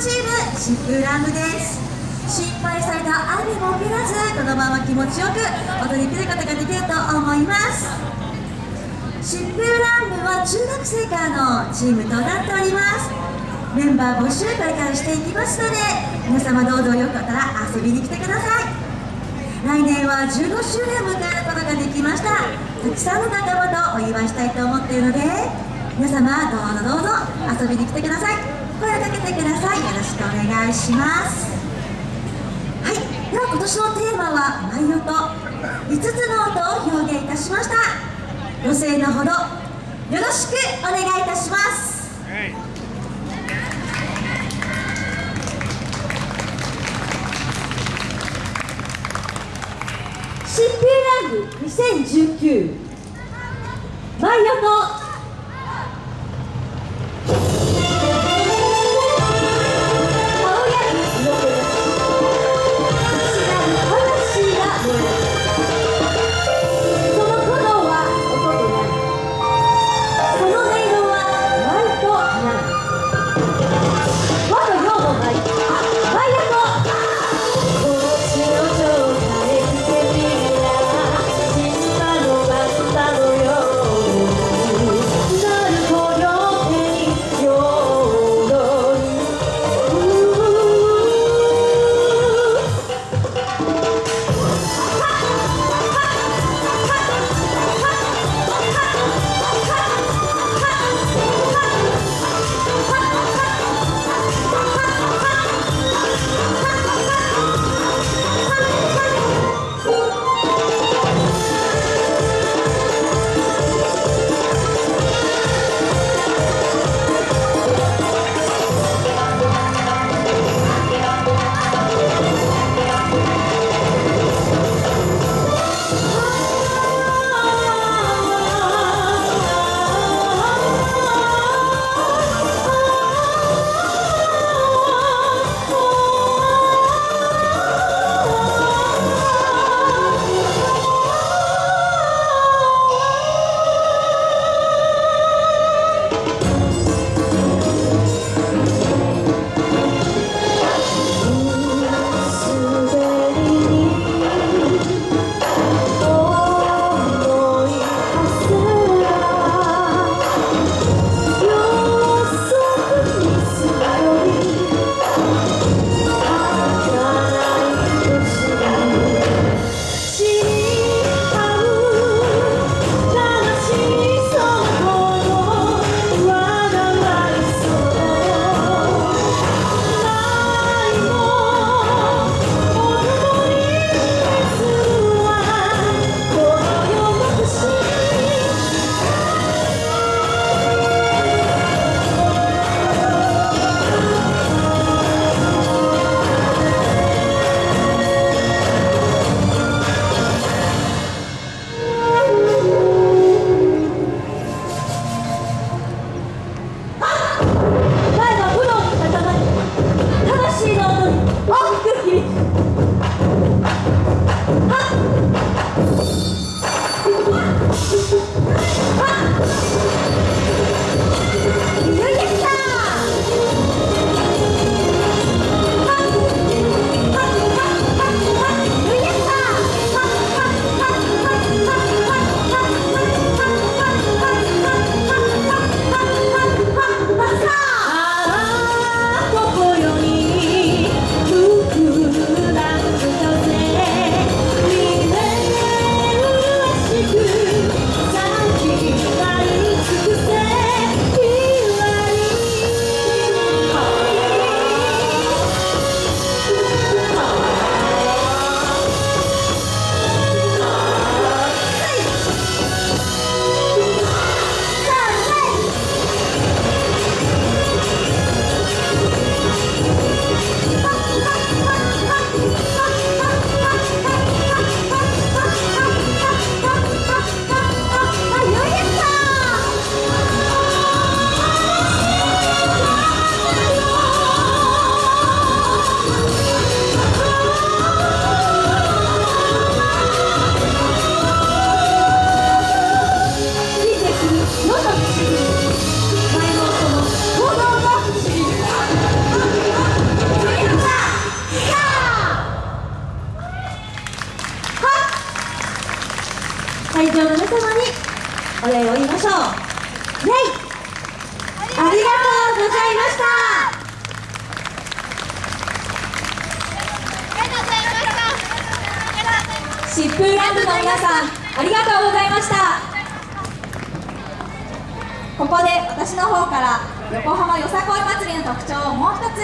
チームシップラムです心配された雨も降らずこのまま気持ちよく踊り切ることができると思います。シップラン部は中学生からのチームとなっております。メンバー募集これからしていきますので皆様どうぞよかったら遊びに来てください。来年は15周年を迎えることができました。たくさんの仲間とお祝いしたいと思っているので皆様どうぞどうぞ遊びに来てください。声をかけてください。よろしくお願いします。はい。では今年のテーマは舞音5つの音を表現いたしました。ご声のほどよろしくお願いいたします。シッピーランド2019礼を言いましょう。レイ。ありがとうございました。疾風ランドの皆さんありがとうございました。ここで私の方から横浜よさこい祭りの特徴をもう一つ